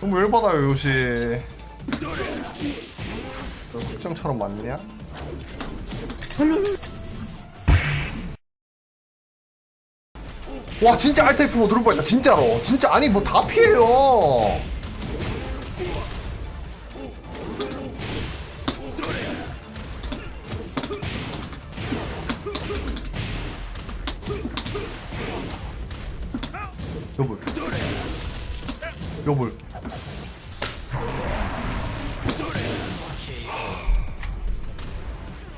너무 열받아요 요시 너 특정처럼 맞냐? 와 진짜 알트 F4 누를 뻔했다 진짜로. 진짜 아니 뭐 다 피해요. 여볼 여보